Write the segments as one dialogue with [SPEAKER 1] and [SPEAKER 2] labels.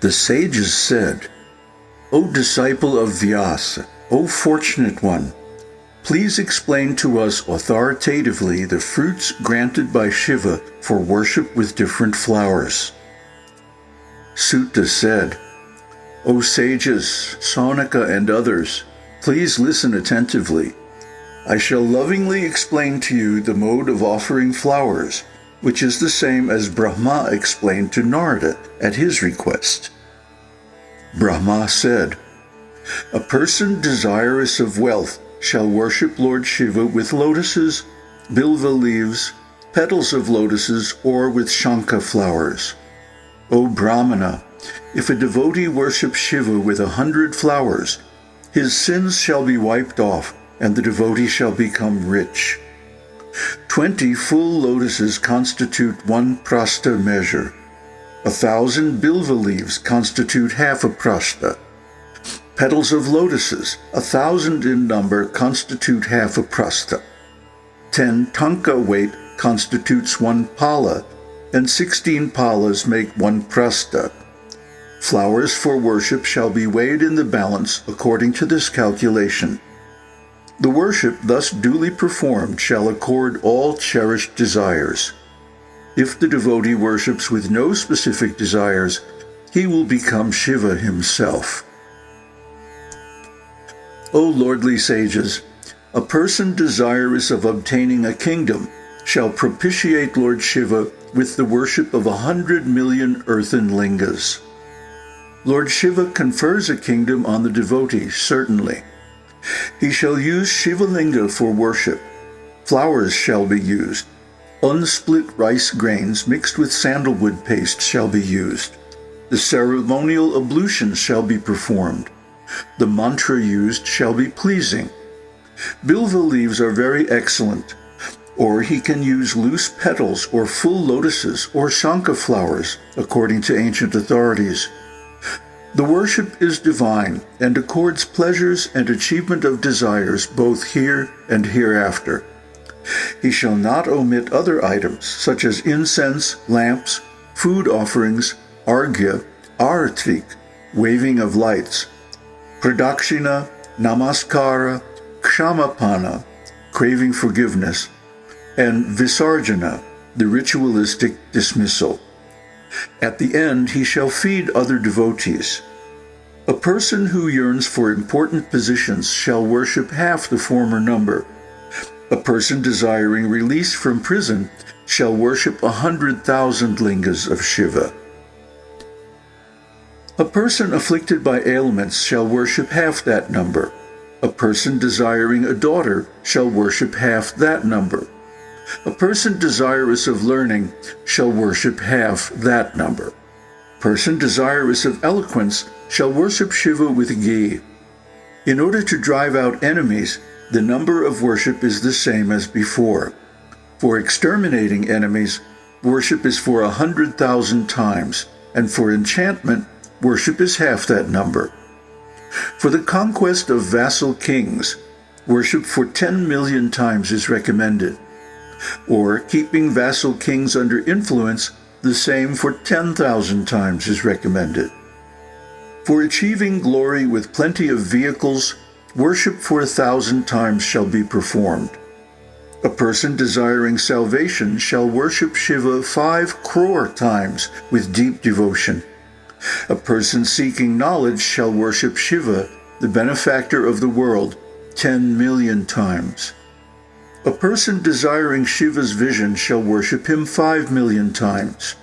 [SPEAKER 1] The sages said, O disciple of Vyasa, O fortunate one, please explain to us authoritatively the fruits granted by Shiva for worship with different flowers. Suta said, O sages, Saunaka and others, please listen attentively. I shall lovingly explain to you the mode of offering flowers, which is the same as Brahma explained to Narada at his request. Brahma said, A person desirous of wealth shall worship Lord Shiva with lotuses, bilva leaves, petals of lotuses, or with shankha flowers. O Brahmana, if a devotee worships Shiva with a hundred flowers, his sins shall be wiped off, and the devotee shall become rich. Twenty full lotuses constitute one prastha measure. A thousand bilva leaves constitute half a prastha. Petals of lotuses, a thousand in number, constitute half a prastha. Ten tanka weight constitutes one pala, and sixteen palas make one prastha. Flowers for worship shall be weighed in the balance according to this calculation. The worship thus duly performed shall accord all cherished desires. If the devotee worships with no specific desires, he will become Shiva himself. O lordly sages, a person desirous of obtaining a kingdom shall propitiate Lord Shiva with the worship of a hundred million earthen lingas. Lord Shiva confers a kingdom on the devotee, certainly. He shall use Shivalinga for worship. Flowers shall be used. Unsplit rice grains mixed with sandalwood paste shall be used. The ceremonial ablutions shall be performed. The mantra used shall be pleasing. Bilva leaves are very excellent, or he can use loose petals or full lotuses or shankha flowers, according to ancient authorities. The worship is divine and accords pleasures and achievement of desires both here and hereafter. He shall not omit other items such as incense, lamps, food offerings, argya, aratik, waving of lights, pradakshina, namaskara, kshamapana, craving forgiveness, and visarjana, the ritualistic dismissal. At the end he shall feed other devotees. A person who yearns for important positions shall worship half the former number. A person desiring release from prison shall worship a hundred thousand lingas of Shiva. A person afflicted by ailments shall worship half that number. A person desiring a daughter shall worship half that number. A person desirous of learning shall worship half that number. Person desirous of eloquence shall worship Shiva with ghee. In order to drive out enemies, the number of worship is the same as before. For exterminating enemies, worship is for a hundred thousand times, and for enchantment, worship is half that number. For the conquest of vassal kings, worship for 10 million times is recommended. Or keeping vassal kings under influence, the same for 10,000 times is recommended. For achieving glory with plenty of vehicles, worship for a thousand times shall be performed. A person desiring salvation shall worship Shiva five crore times with deep devotion. A person seeking knowledge shall worship Shiva, the benefactor of the world, ten million times. A person desiring Shiva's vision shall worship him five million times.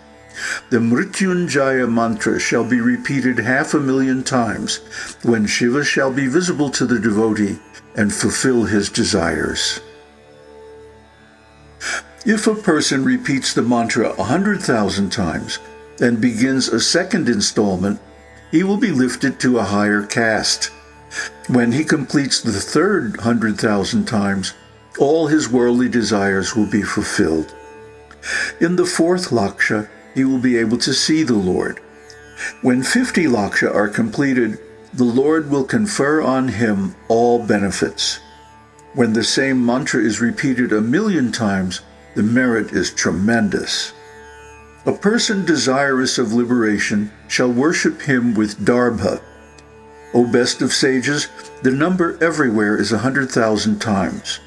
[SPEAKER 1] The Mrityunjaya mantra shall be repeated half a million times when Shiva shall be visible to the devotee and fulfill his desires. If a person repeats the mantra a hundred thousand times, and begins a second installment, he will be lifted to a higher caste. When he completes the third hundred thousand times, all his worldly desires will be fulfilled. In the fourth laksha, he will be able to see the Lord. When 50 laksha are completed, the Lord will confer on him all benefits. When the same mantra is repeated a million times, the merit is tremendous. A person desirous of liberation shall worship him with darbha. O best of sages, the number everywhere is a hundred thousand times.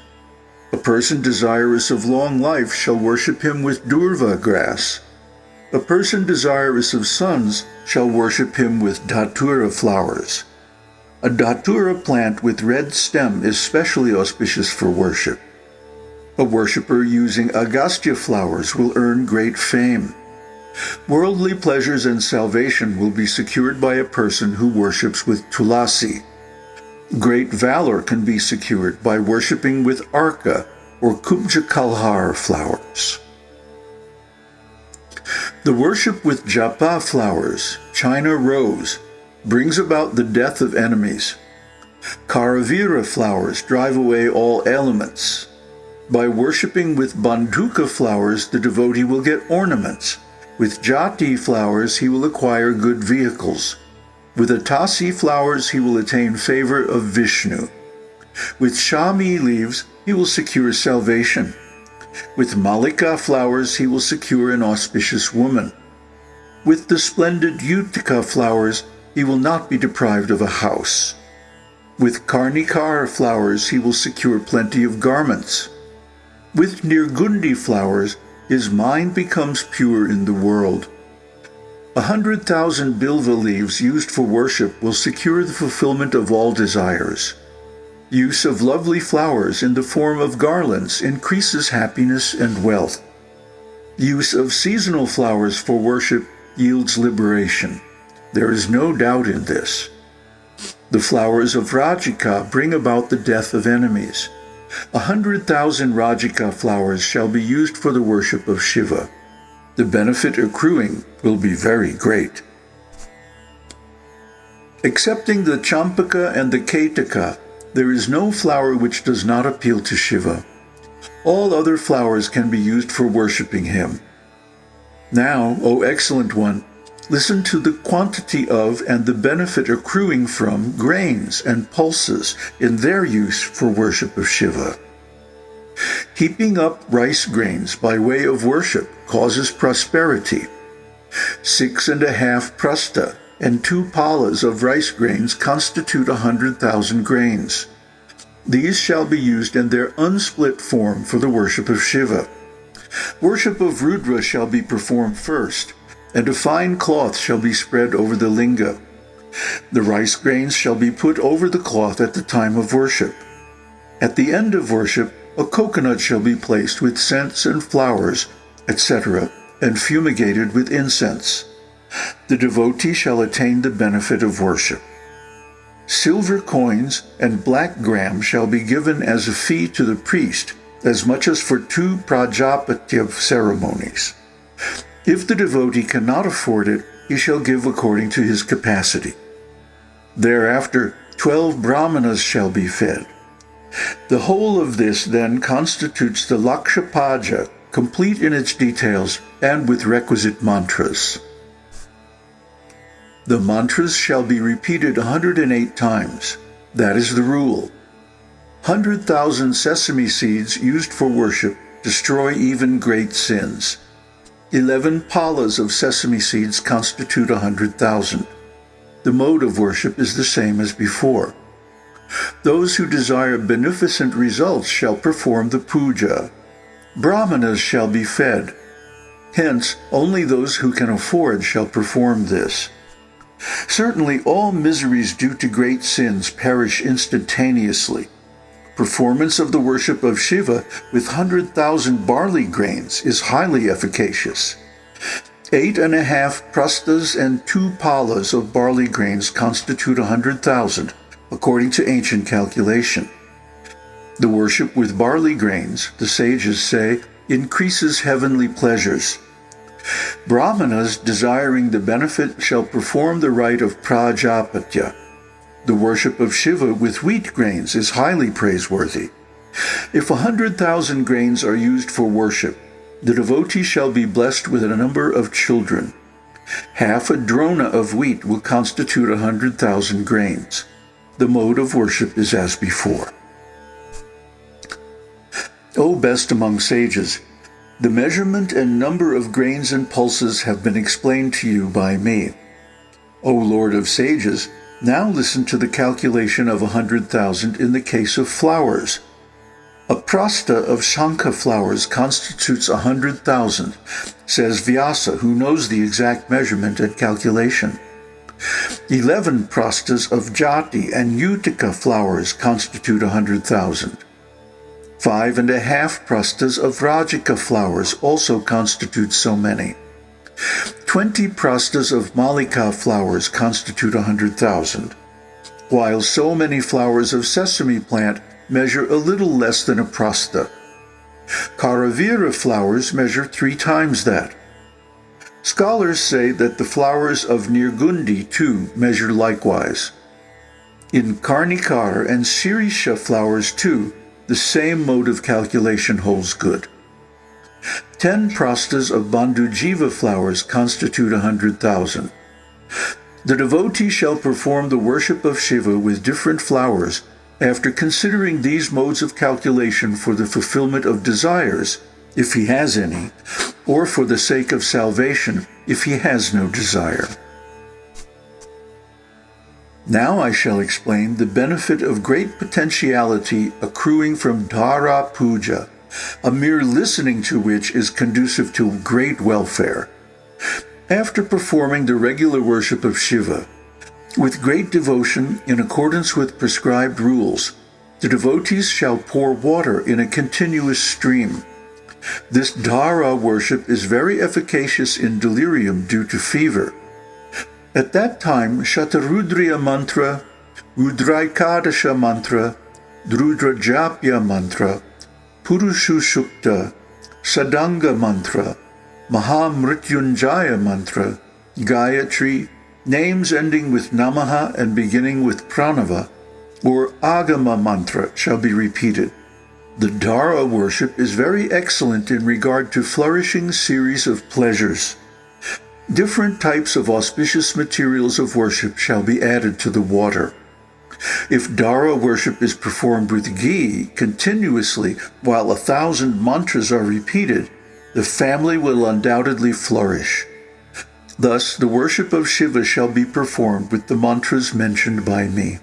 [SPEAKER 1] A person desirous of long life shall worship him with durva grass. A person desirous of sons shall worship him with datura flowers. A datura plant with red stem is specially auspicious for worship. A worshipper using agastya flowers will earn great fame. Worldly pleasures and salvation will be secured by a person who worships with tulasi. Great valor can be secured by worshipping with arka or kubja kalhar flowers. The worship with japa flowers, China rose, brings about the death of enemies. Karavira flowers drive away all elements. By worshipping with Bandhuka flowers, the devotee will get ornaments. With Jati flowers, he will acquire good vehicles. With Atasi flowers, he will attain favor of Vishnu. With Shami leaves, he will secure salvation. With Malika flowers, he will secure an auspicious woman. With the splendid Utica flowers, he will not be deprived of a house. With Karnikar flowers, he will secure plenty of garments. With Nirgundi flowers, his mind becomes pure in the world. A hundred thousand bilva leaves used for worship will secure the fulfillment of all desires. Use of lovely flowers in the form of garlands increases happiness and wealth. Use of seasonal flowers for worship yields liberation. There is no doubt in this. The flowers of Rajika bring about the death of enemies. A hundred thousand Rajika flowers shall be used for the worship of Shiva. The benefit accruing will be very great. Excepting the Champaka and the Ketaka, there is no flower which does not appeal to Shiva. All other flowers can be used for worshipping him. Now, O excellent one, listen to the quantity of and the benefit accruing from grains and pulses in their use for worship of Shiva. Heaping up rice grains by way of worship causes prosperity. Six and a half prasta and two palas of rice grains constitute a hundred thousand grains. These shall be used in their unsplit form for the worship of Shiva. Worship of Rudra shall be performed first, and a fine cloth shall be spread over the linga. The rice grains shall be put over the cloth at the time of worship. At the end of worship, a coconut shall be placed with scents and flowers, etc., and fumigated with incense. The devotee shall attain the benefit of worship. Silver coins and black gram shall be given as a fee to the priest, as much as for two prajapatya ceremonies. If the devotee cannot afford it, he shall give according to his capacity. Thereafter, twelve brahmanas shall be fed. The whole of this then constitutes the Lakshapuja, complete in its details and with requisite mantras. The mantras shall be repeated 108 times. That is the rule. 100,000 sesame seeds used for worship destroy even great sins. Eleven palas of sesame seeds constitute a hundred thousand. The mode of worship is the same as before. Those who desire beneficent results shall perform the puja. Brahmanas shall be fed. Hence, only those who can afford shall perform this. Certainly all miseries due to great sins perish instantaneously. Performance of the worship of Shiva with 100,000 barley grains is highly efficacious. Eight and a half prastas and two palas of barley grains constitute a 100,000, according to ancient calculation. The worship with barley grains, the sages say, increases heavenly pleasures. Brahmanas desiring the benefit shall perform the rite of prajapatya, the worship of Shiva with wheat grains is highly praiseworthy. If a hundred thousand grains are used for worship, the devotee shall be blessed with a number of children. Half a drona of wheat will constitute a hundred thousand grains. The mode of worship is as before. O best among sages, the measurement and number of grains and pulses have been explained to you by me. O Lord of sages, now listen to the calculation of a hundred thousand in the case of flowers. A prasta of Shankha flowers constitutes a hundred thousand, says Vyasa, who knows the exact measurement and calculation. Eleven prastas of Jati and Utica flowers constitute a hundred thousand. Five and a half prastas of Rajika flowers also constitute so many. Twenty prastas of Malika flowers constitute a hundred thousand, while so many flowers of sesame plant measure a little less than a prasta. Karavira flowers measure three times that. Scholars say that the flowers of Nirgundi too measure likewise. In Karnikar and Sirisha flowers too, the same mode of calculation holds good. Ten prastas of Bandhujiva flowers constitute a hundred thousand. The devotee shall perform the worship of Shiva with different flowers after considering these modes of calculation for the fulfillment of desires, if he has any, or for the sake of salvation, if he has no desire. Now I shall explain the benefit of great potentiality accruing from Dhara Puja, a mere listening to which is conducive to great welfare. After performing the regular worship of Shiva, with great devotion in accordance with prescribed rules, the devotees shall pour water in a continuous stream. This Dhara worship is very efficacious in delirium due to fever. At that time, Shatarudriya mantra, Rudraikadasha mantra, Rudrajapya mantra, Purushasukta, Sadanga mantra, Mahamrityunjaya mantra, Gayatri, names ending with Namaha and beginning with Pranava, or Agama mantra shall be repeated. The Dhara worship is very excellent in regard to flourishing series of pleasures. Different types of auspicious materials of worship shall be added to the water. If Dhara worship is performed with ghee continuously while a thousand mantras are repeated, the family will undoubtedly flourish. Thus, the worship of Shiva shall be performed with the mantras mentioned by me.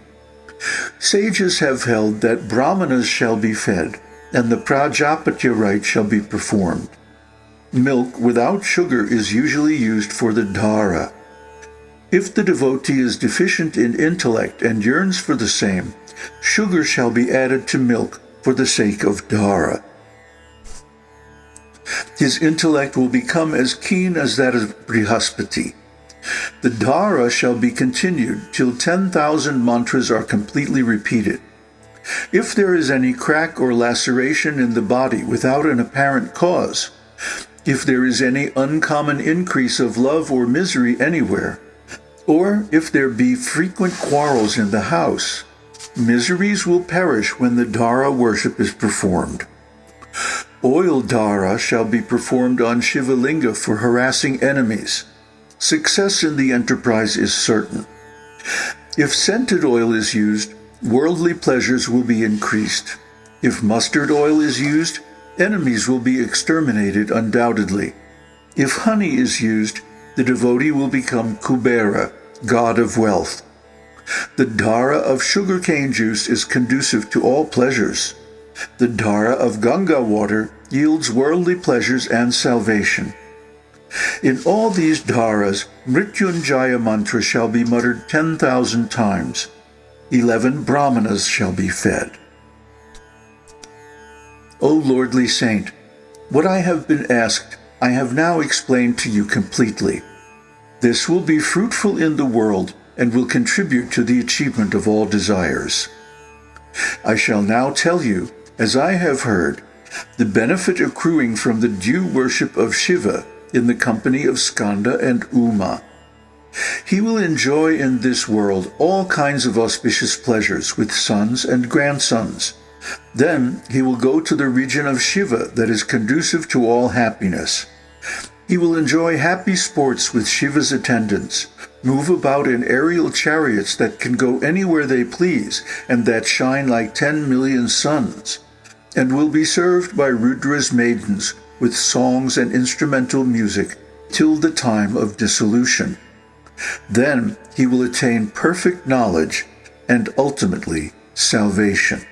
[SPEAKER 1] Sages have held that brahmanas shall be fed, and the Prajapatya rite shall be performed. Milk without sugar is usually used for the dhara. If the devotee is deficient in intellect and yearns for the same, sugar shall be added to milk for the sake of dhara. His intellect will become as keen as that of Brihaspati. The dhara shall be continued till 10,000 mantras are completely repeated. If there is any crack or laceration in the body without an apparent cause, if there is any uncommon increase of love or misery anywhere, or if there be frequent quarrels in the house, miseries will perish when the Dhara worship is performed. Oil Dhara shall be performed on Shivalinga for harassing enemies. Success in the enterprise is certain. If scented oil is used, worldly pleasures will be increased. If mustard oil is used, enemies will be exterminated undoubtedly. If honey is used, the devotee will become Kubera, god of wealth. The dhara of sugarcane juice is conducive to all pleasures. The dhara of Ganga water yields worldly pleasures and salvation. In all these dharas, Mrityunjaya mantra shall be muttered 10,000 times. Eleven brahmanas shall be fed. O lordly saint, what I have been asked I have now explained to you completely. This will be fruitful in the world and will contribute to the achievement of all desires. I shall now tell you, as I have heard, the benefit accruing from the due worship of Shiva in the company of Skanda and Uma. He will enjoy in this world all kinds of auspicious pleasures with sons and grandsons, then he will go to the region of Shiva that is conducive to all happiness. He will enjoy happy sports with Shiva's attendants, move about in aerial chariots that can go anywhere they please and that shine like ten million suns, and will be served by Rudra's maidens with songs and instrumental music till the time of dissolution. Then he will attain perfect knowledge and ultimately salvation.